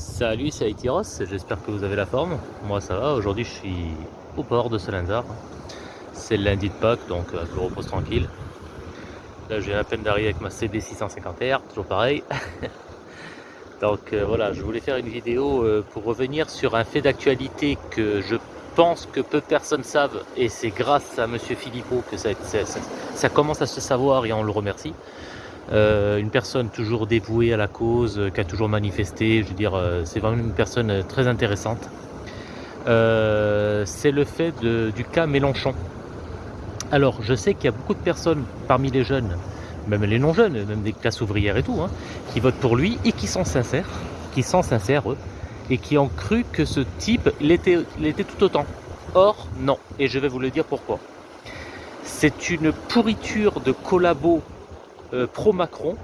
Salut, c'est Aitiros, j'espère que vous avez la forme. Moi ça va, aujourd'hui je suis au port de Salindar. C'est le lundi de Pâques, donc euh, je repose tranquille. Là j'ai à peine d'arriver avec ma CB650R, toujours pareil. donc euh, voilà, je voulais faire une vidéo euh, pour revenir sur un fait d'actualité que je pense que peu de personnes savent et c'est grâce à Monsieur Philippot que ça commence à se savoir et on le remercie. Euh, une personne toujours dévouée à la cause, euh, qui a toujours manifesté, je veux dire, euh, c'est vraiment une personne très intéressante. c'est le fait du cas Mélenchon. Alors, je sais qu'il y a beaucoup de personnes parmi les jeunes, même les non-jeunes, même des classes ouvrières et tout, hein, qui votent pour lui et qui sont sincères, qui sont sincères, eux, et qui ont cru que ce type l'était tout autant. Or, non. Et je vais vous le dire pourquoi. C'est une pourriture de collabos pro-Macron,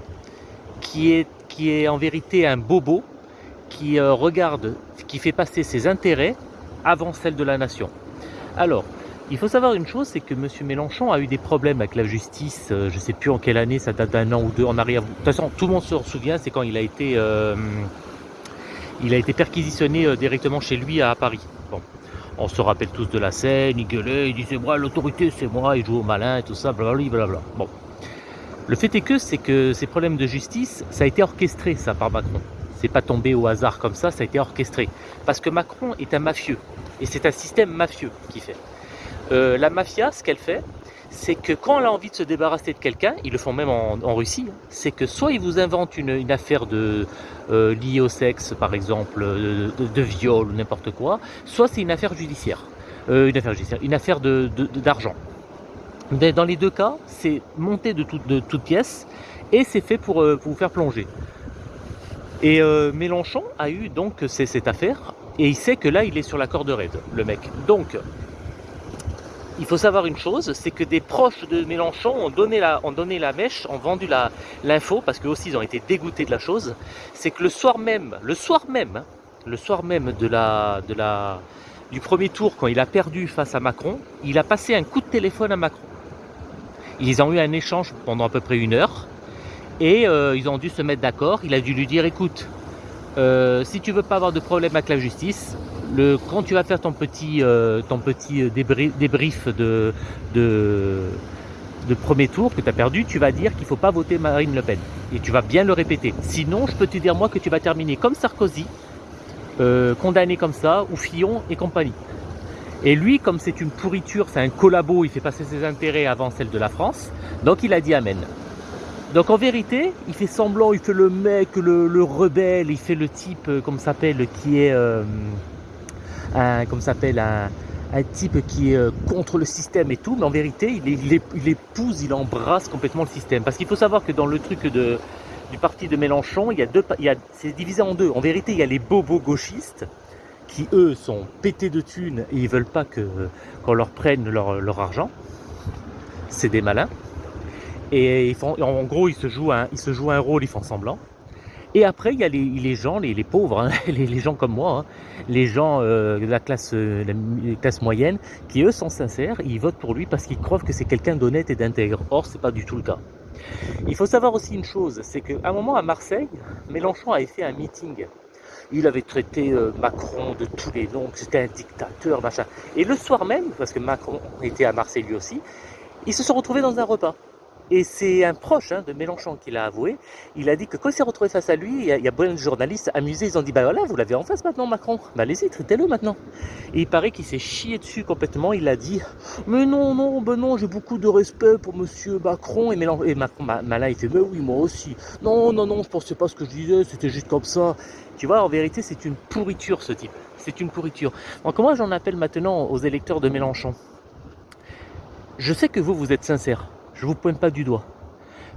qui est, qui est en vérité un bobo, qui euh, regarde, qui fait passer ses intérêts avant celle de la nation. Alors, il faut savoir une chose, c'est que M. Mélenchon a eu des problèmes avec la justice, euh, je ne sais plus en quelle année, ça date d'un an ou deux en arrière. De toute façon, tout le monde se souvient, c'est quand il a été, perquisitionné directement chez lui à Paris. On se rappelle tous de la scène, il gueulait, il disait moi l'autorité c'est moi, il joue au malin et tout ça, blablabla. Bon, le fait est que c'est que ces problèmes de justice, ça a été orchestré ça par Macron. C'est pas tombé au hasard comme ça, ça a été orchestré. Parce que Macron est un mafieux. Et c'est un système mafieux qui fait. Euh, la mafia, ce qu'elle fait, c'est que quand elle a envie de se débarrasser de quelqu'un, ils le font même en, Russie, hein, c'est que soit ils vous inventent une, affaire de, euh, liée au sexe, par exemple, de, viol ou n'importe quoi, soit c'est une affaire judiciaire. Euh, une affaire judiciaire, une affaire d'argent. Dans les deux cas, c'est monté de, toutes pièces et c'est fait pour, euh, vous faire plonger. Et euh, Mélenchon a eu donc cette affaire et il sait que là il est sur la corde raide, le mec. Donc, il faut savoir une chose, c'est que des proches de Mélenchon ont donné la, mèche, ont vendu l'info, parce qu'eux aussi ils ont été dégoûtés de la chose. C'est que le soir même, le soir même, hein, le soir même du premier tour, quand il a perdu face à Macron, il a passé un coup de téléphone à Macron. Ils ont eu un échange pendant à peu près une heure et euh, ils ont dû se mettre d'accord. Il a dû lui dire écoute, euh, si tu veux pas avoir de problème avec la justice, quand tu vas faire ton petit, euh, ton petit débrief, de, premier tour que tu as perdu, tu vas dire qu'il ne faut pas voter Marine Le Pen. Et tu vas bien le répéter. Sinon, je peux te dire moi que tu vas terminer comme Sarkozy, condamné comme ça, ou Fillon et compagnie. Et lui, comme c'est une pourriture, c'est un collabo, il fait passer ses intérêts avant celle de la France, donc il a dit Amen. Donc en vérité, il fait semblant, il fait le mec, le, rebelle, il fait le type, euh, comme s'appelle, qui est, euh, un, s'appelle, un, type qui est euh, contre le système et tout, mais en vérité, il, épouse, il embrasse complètement le système. Parce qu'il faut savoir que dans le truc du parti de Mélenchon, il y a deux, c'est divisé en deux. En vérité, il y a les bobos gauchistes, qui eux sont pétés de thunes et ils veulent pas qu'on leur prenne leur, argent. C'est des malins. Et ils font, en gros, ils se, jouent un, ils se jouent un rôle, ils font semblant. Et après, il y a les, gens, les, pauvres, hein, les, gens comme moi, hein, les gens euh, de la classe, euh, la classe moyenne, qui eux sont sincères, ils votent pour lui parce qu'ils croient que c'est quelqu'un d'honnête et d'intègre. Or, c'est pas du tout le cas. Il faut savoir aussi une chose, c'est qu'à un moment à Marseille, Mélenchon avait fait un meeting il avait traité euh, Macron de tous les noms, c'était un dictateur, machin. Et le soir même, parce que Macron était à Marseille lui aussi, ils se sont retrouvés dans un repas. Et c'est un proche hein, de Mélenchon qui l'a avoué. Il a dit que quand il s'est retrouvé face à lui, il y a, plein de journalistes amusés. Ils ont dit Bah voilà, vous l'avez en face maintenant, Macron. Bah allez-y, traitez-le maintenant. Et il paraît qu'il s'est chié dessus complètement. Il a dit Mais non, non, ben non, j'ai beaucoup de respect pour monsieur Macron. Et, Mélenchon, et Macron, malin, il fait Mais oui, moi aussi. Non, non, non, je pensais pas ce que je disais, c'était juste comme ça. Tu vois, en vérité, c'est une pourriture ce type. C'est une pourriture. Donc, moi, j'en appelle maintenant aux électeurs de Mélenchon. Je sais que vous, vous êtes sincères je ne vous pointe pas du doigt.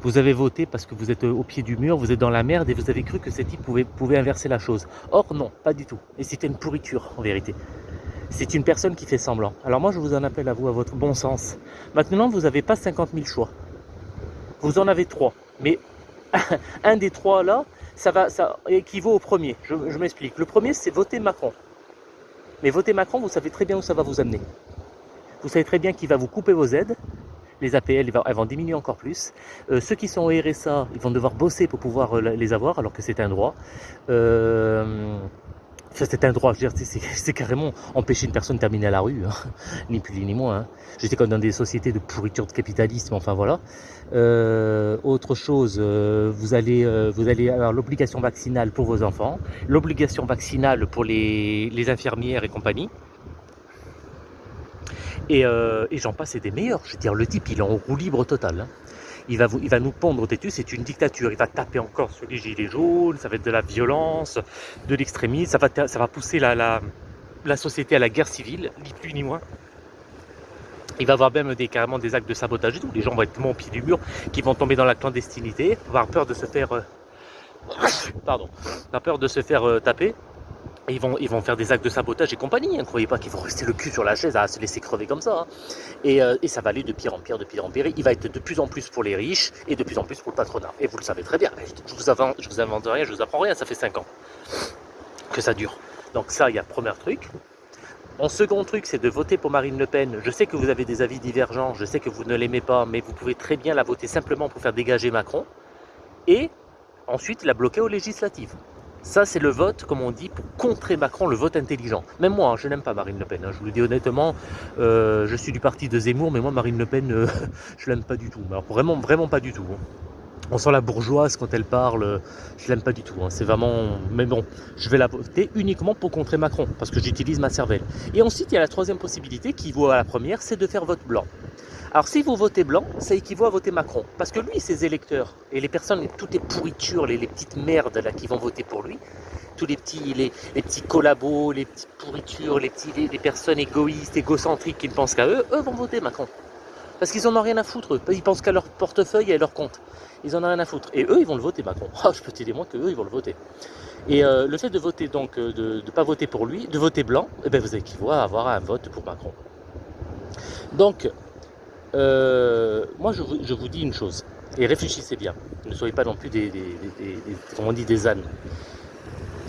Vous avez voté parce que vous êtes au pied du mur, vous êtes dans la merde et vous avez cru que ces type pouvait, inverser la chose. Or non, pas du tout. Et c'était une pourriture en vérité. C'est une personne qui fait semblant. Alors moi je vous en appelle à vous, à votre bon sens. Maintenant vous n'avez pas 50 000 choix. Vous en avez trois. Mais un des trois là, ça, va, ça équivaut au premier. Je m'explique. Le premier c'est voter Macron. Mais voter Macron, vous savez très bien où ça va vous amener. Vous savez très bien qu'il va vous couper vos aides, les APL, elles vont diminuer encore plus. Euh, ceux qui sont au RSA, ils vont devoir bosser pour pouvoir euh, les avoir, alors que c'est un droit. Euh, c'est un droit, c'est carrément empêcher une personne de terminer à la rue, hein. ni plus ni moins. Hein. J'étais comme dans des sociétés de pourriture de capitalisme, enfin voilà. autre chose, vous, allez, avoir l'obligation vaccinale pour vos enfants, l'obligation vaccinale pour les infirmières et compagnie. Euh, et, j'en passe et des meilleurs. Je veux dire, le type, il est en roue libre total. Hein. Il, va il va nous pondre têtu, c'est une dictature. Il va taper encore sur les gilets jaunes, ça va être de la violence, de l'extrémisme, ça va, ça va pousser la, société à la guerre civile, ni plus ni moins. Il va y avoir même des, carrément des actes de sabotage et tout. Les gens vont être tellement au pied du mur qu'ils vont tomber dans la clandestinité, avoir peur de se faire... Euh, pardon, peur de se faire euh, taper ils vont, ils vont faire des actes de sabotage et compagnie. Hein. croyez pas qu'ils vont rester le cul sur la chaise à se laisser crever comme ça. Hein. Euh, et, ça va aller de pire en pire, de pire en pire. Il va être de plus en plus pour les riches et de plus en plus pour le patronat. Et vous le savez très bien. Je vous, je vous invente rien, je vous apprends rien. Ça fait 5 ans que ça dure. Donc ça, il y a premier truc. Mon second truc, c'est de voter pour Marine Le Pen. Je sais que vous avez des avis divergents, je sais que vous ne l'aimez pas, mais vous pouvez très bien la voter simplement pour faire dégager Macron. Et ensuite la bloquer aux législatives. Ça, c'est le vote, comme on dit, pour contrer Macron, le vote intelligent. Même moi, hein, je n'aime pas Marine Le Pen. Hein. je vous le dis honnêtement, euh, je suis du parti de Zemmour, mais moi, Marine Le Pen, euh, je l'aime pas du tout. Vraiment, vraiment pas du tout. Hein. On sent la bourgeoise quand elle parle, je l'aime pas du tout. C'est vraiment... Mais bon, je vais la voter uniquement pour contrer Macron, parce que j'utilise ma cervelle. Et ensuite, il y a la troisième possibilité, qui vaut à la première, c'est de faire vote blanc. Alors si vous votez blanc, ça équivaut à voter Macron. Parce que lui, ses électeurs, et les personnes, toutes les pourritures, les, petites merdes là qui vont voter pour lui, tous les petits, les, petits collabos, les petites pourritures, les, petits, les, personnes égoïstes, égocentriques qui ne pensent qu'à eux, eux vont voter Macron. Parce qu'ils en ont rien à foutre, eux. Ils pensent qu'à leur portefeuille et à leur compte. Ils en ont rien à foutre. Et eux, ils vont le voter Macron. Oh, je peux te dire moi que eux, ils vont le voter. Et euh, le fait de voter donc, euh, de ne pas voter pour lui, de voter blanc, eh ben, vous équivaut à avoir un vote pour Macron. Donc, euh, moi, je vous, dis une chose, et réfléchissez bien. Ne soyez pas non plus des, on dit, des ânes.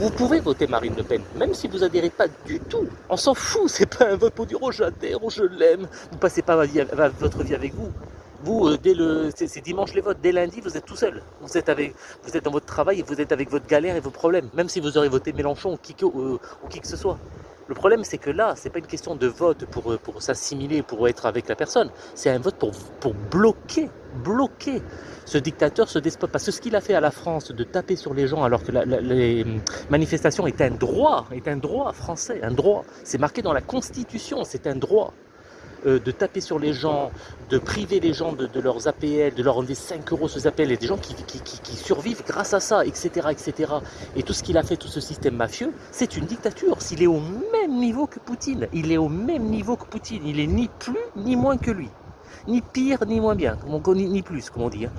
Vous pouvez voter Marine Le Pen, même si vous adhérez pas du tout. On s'en fout, c'est pas un vote pour dire oh j'adhère, oh je l'aime. Vous passez pas votre vie avec vous. Vous, euh, dès le, c'est dimanche les votes, dès lundi, vous êtes tout seul. Vous êtes, avec, vous êtes dans votre travail et vous êtes avec votre galère et vos problèmes. Même si vous aurez voté Mélenchon ou qui, ou qui que ce soit. Le problème, c'est que là, c'est pas une question de vote pour, pour s'assimiler, pour être avec la personne. C'est un vote pour, bloquer, bloquer ce dictateur, ce despote. Parce que ce qu'il a fait à la France, de taper sur les gens alors que les manifestations est un droit, est un droit français, un droit. C'est marqué dans la Constitution, c'est un droit. Euh, de taper sur les gens, de priver les gens de, leurs APL, de leur enlever 5 euros sur APL, et des gens qui, survivent grâce à ça, etc., etc. Et tout ce qu'il a fait, tout ce système mafieux, c'est une dictature. S'il est au même niveau que Poutine, il est au même niveau que Poutine, il est ni plus ni moins que lui. Ni pire, ni moins bien, ni, ni plus, comme on dit. Hein.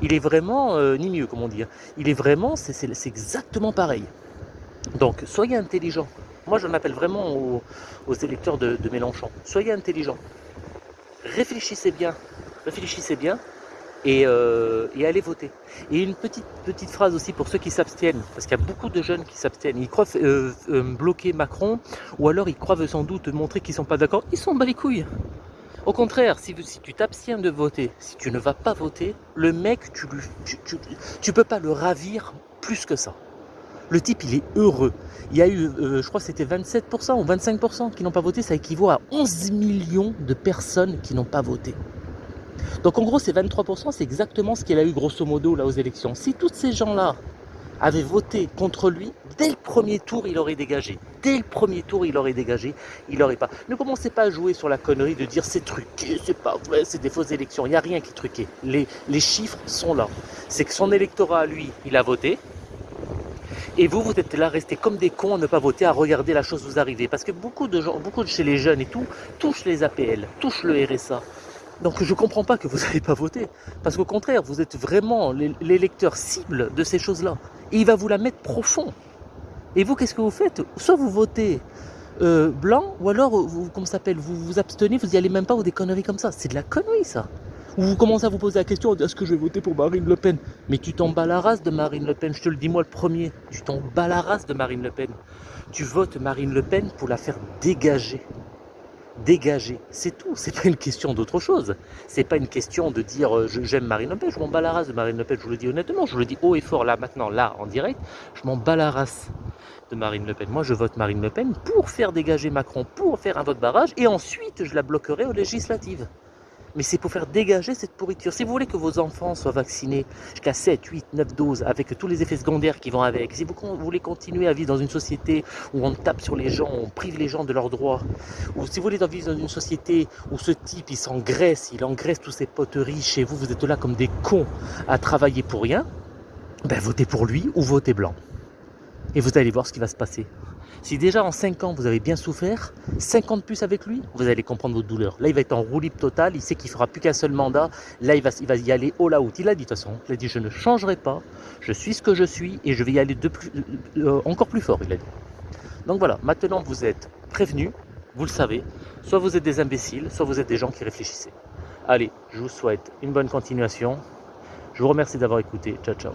Il est vraiment, euh, ni mieux, comme on dit. Hein. Il est vraiment, c'est exactement pareil. Donc, soyez intelligents. Moi, je m'appelle vraiment aux, électeurs de, Mélenchon. Soyez intelligents. Réfléchissez bien. Réfléchissez bien. Euh, et, allez voter. Et une petite, petite phrase aussi pour ceux qui s'abstiennent, parce qu'il y a beaucoup de jeunes qui s'abstiennent. Ils croient euh, euh, bloquer Macron, ou alors ils croient sans doute montrer qu'ils ne sont pas d'accord. Ils sont bas les couilles. Au contraire, si, tu t'abstiens de voter, si tu ne vas pas voter, le mec, tu ne tu, peux pas le ravir plus que ça. Le type, il est heureux. Il y a eu, euh, je crois que c'était 27% ou 25% qui n'ont pas voté. Ça équivaut à 11 millions de personnes qui n'ont pas voté. Donc en gros, ces 23%, c'est exactement ce qu'il a eu grosso modo là aux élections. Si tous ces gens-là avaient voté contre lui, dès le premier tour, il aurait dégagé. Dès le premier tour, il aurait dégagé. Il n'aurait pas. Ne commencez pas à jouer sur la connerie de dire c'est truqué, c'est pas vrai, c'est des fausses élections. Il n'y a rien qui est truqué. Les, les chiffres sont là. C'est que son électorat, lui, il a voté. Et vous, vous êtes là, restés comme des cons à ne pas voter, à regarder la chose vous arriver. Parce que beaucoup de gens, beaucoup de chez les jeunes et tout, touchent les APL, touchent le RSA. Donc je ne comprends pas que vous n'avez pas voté. Parce qu'au contraire, vous êtes vraiment l'électeur cible de ces choses-là. Et il va vous la mettre profond. Et vous, qu'est-ce que vous faites? Soit vous votez euh, blanc, ou alors, vous, comment s'appelle, vous vous abstenez, vous n'y allez même pas, ou des conneries comme ça. C'est de la connerie, ça. Ou vous commencez à vous poser la question, est-ce que je vais voter pour Marine Le Pen Mais tu t'en bats la race de Marine Le Pen, je te le dis moi le premier. Tu t'en bats la race de Marine Le Pen. Tu votes Marine Le Pen pour la faire dégager. dégager, c'est tout. C'est pas une question d'autre chose. C'est pas une question de dire euh, j'aime Marine Le Pen, je m'en bats la race de Marine Le Pen, je vous le dis honnêtement, je vous le dis haut et fort là maintenant, là en direct, je m'en bats la race de Marine Le Pen. Moi je vote Marine Le Pen pour faire dégager Macron, pour faire un vote barrage, et ensuite je la bloquerai aux législatives mais c'est pour faire dégager cette pourriture. Si vous voulez que vos enfants soient vaccinés jusqu'à 7, 8, 9 doses, avec tous les effets secondaires qui vont avec, si vous voulez continuer à vivre dans une société où on tape sur les gens, on prive les gens de leurs droits, ou si vous voulez vivre dans une société où ce type, il s'engraisse, il engraisse tous ses poteries chez vous, vous êtes là comme des cons à travailler pour rien, ben votez pour lui ou votez blanc. Et vous allez voir ce qui va se passer. Si déjà en 5 ans vous avez bien souffert, 50 plus avec lui, vous allez comprendre votre douleur. Là, il va être en roue libre totale, il sait qu'il fera plus qu'un seul mandat. Là, il va, il va y aller all out. Il a dit de toute façon, il a dit je ne changerai pas, je suis ce que je suis et je vais y aller euh, encore plus fort, il a dit. Donc voilà, maintenant vous êtes prévenus, vous le savez, soit vous êtes des imbéciles, soit vous êtes des gens qui réfléchissez. Allez, je vous souhaite une bonne continuation. Je vous remercie d'avoir écouté. Ciao, ciao.